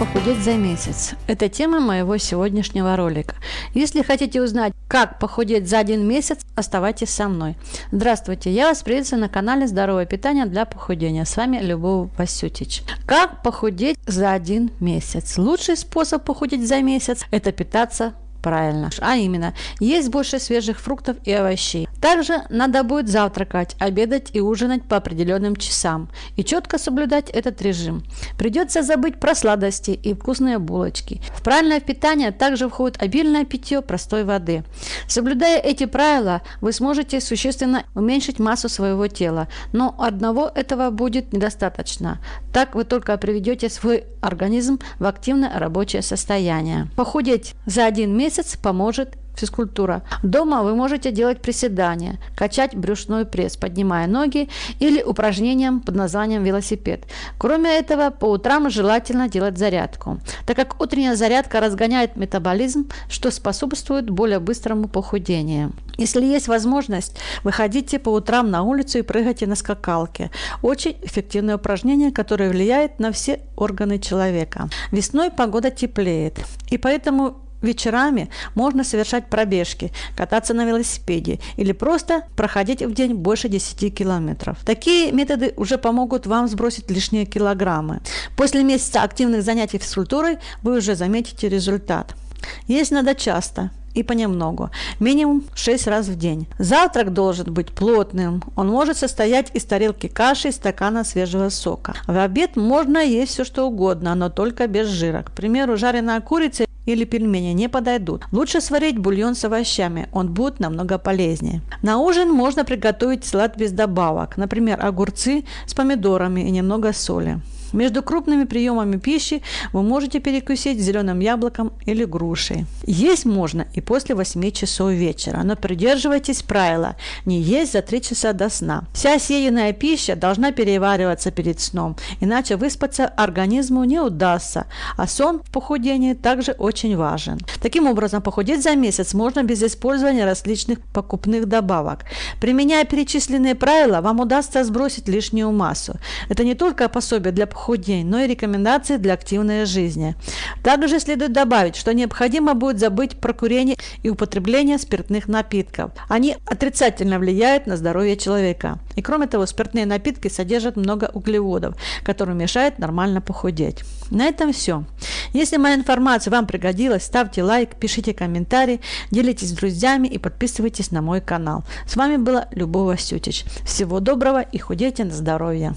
похудеть за месяц? Это тема моего сегодняшнего ролика. Если хотите узнать, как похудеть за один месяц, оставайтесь со мной. Здравствуйте, я вас приветствую на канале Здоровое питание для похудения. С вами Любовь Васютич. Как похудеть за один месяц? Лучший способ похудеть за месяц – это питаться правильно. А именно, есть больше свежих фруктов и овощей. Также надо будет завтракать, обедать и ужинать по определенным часам и четко соблюдать этот режим. Придется забыть про сладости и вкусные булочки. В правильное питание также входит обильное питье простой воды. Соблюдая эти правила, вы сможете существенно уменьшить массу своего тела, но одного этого будет недостаточно. Так вы только приведете свой организм в активное рабочее состояние. Похудеть за один месяц месяц поможет физкультура. Дома вы можете делать приседания, качать брюшной пресс, поднимая ноги или упражнением под названием велосипед. Кроме этого, по утрам желательно делать зарядку, так как утренняя зарядка разгоняет метаболизм, что способствует более быстрому похудению. Если есть возможность, выходите по утрам на улицу и прыгайте на скакалке. Очень эффективное упражнение, которое влияет на все органы человека. Весной погода теплеет, и поэтому Вечерами можно совершать пробежки, кататься на велосипеде или просто проходить в день больше 10 километров. Такие методы уже помогут вам сбросить лишние килограммы. После месяца активных занятий физкультурой вы уже заметите результат. Есть надо часто, и понемногу, минимум 6 раз в день. Завтрак должен быть плотным. Он может состоять из тарелки каши и стакана свежего сока. В обед можно есть все что угодно, но только без жира. К примеру, жареная курица или пельмени не подойдут. Лучше сварить бульон с овощами, он будет намного полезнее. На ужин можно приготовить салат без добавок, например, огурцы с помидорами и немного соли. Между крупными приемами пищи вы можете перекусить зеленым яблоком или грушей. Есть можно и после 8 часов вечера, но придерживайтесь правила не есть за 3 часа до сна. Вся съеденная пища должна перевариваться перед сном, иначе выспаться организму не удастся, а сон в похудении также очень важен. Таким образом, похудеть за месяц можно без использования различных покупных добавок. Применяя перечисленные правила, вам удастся сбросить лишнюю массу. Это не только пособие для похудения, похудения, но и рекомендации для активной жизни. Также следует добавить, что необходимо будет забыть про курение и употребление спиртных напитков. Они отрицательно влияют на здоровье человека. И кроме того, спиртные напитки содержат много углеводов, которые мешают нормально похудеть. На этом все. Если моя информация вам пригодилась, ставьте лайк, пишите комментарии, делитесь с друзьями и подписывайтесь на мой канал. С вами была Любовь Васютич. Всего доброго и худейте на здоровье.